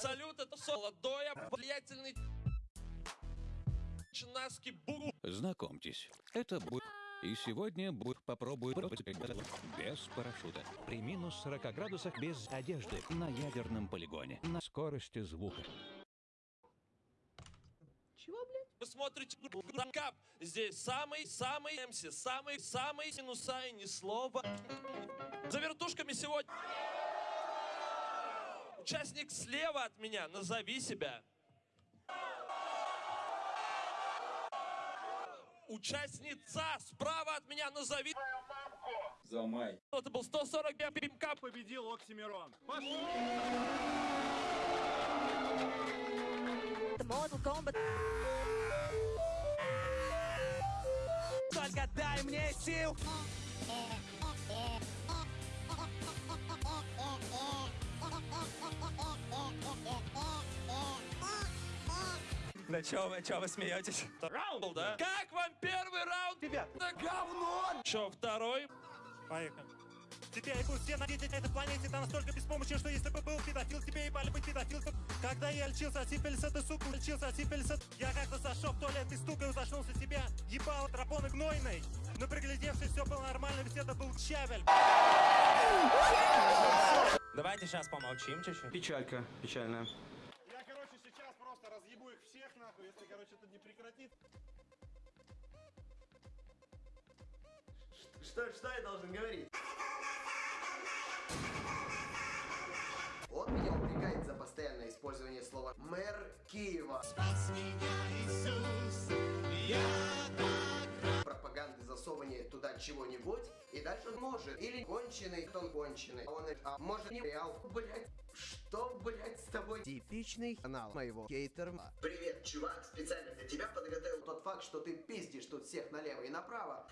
Салют, это молодой, влиятельный чинаский буру. Знакомьтесь, это Буй. И сегодня Буй попробует без парашюта. При минус 40 градусах без одежды на ядерном полигоне. На скорости звука. Чего, блядь? Вы смотрите кап. Здесь самый-самый МС, самый-самый синуса и ни слова. За вертушками сегодня... Участник слева от меня, назови себя. Участница справа от меня, назови. За май. Это был 140 пимка. победил Оксимирон. Mortal Kombat. Только дай мне сил. Да чё вы, чё вы смеетесь? Раунд, да? Как вам первый раунд? Ребят, Да говно! Чё, второй? Поехали. Тебя ебут все на на этой планете, ты настолько беспомощен, что если бы был педофил, тебе ебали быть педофилом. Когда я лечился от сифилиса, ты, сука, лечился от сифилиса. Я как-то зашел в туалет и стукаю, зашнулся тебя, ебал драпоны гнойной. Но приглядевшись, все было нормально, ведь это был щавель. давайте сейчас помолчим чуть-чуть. Печалька, печальная. Я, их всех, нахуй, если, короче, это не прекратит. Что, что я должен говорить? Он меня упрекает за постоянное использование слова «мэр Киева». Пропаганды засовывания туда чего-нибудь, и дальше он может. Или конченый, кто он конченый. А он а может не реал. Блять, что, блять, с тобой? Типичный канал моего хейтера. Привет, чувак, специально для тебя подготовил тот факт, что ты пиздишь тут всех налево и направо.